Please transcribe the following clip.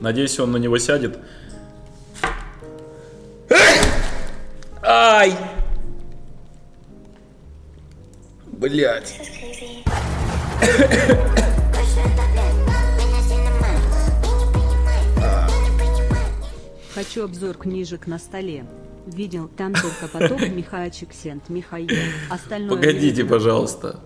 Надеюсь, он на него сядет. Ай! Блять. Хочу обзор книжек на столе. Видел, там только поток Михаичик Сент Михаил. Остальное Погодите, пожалуйста.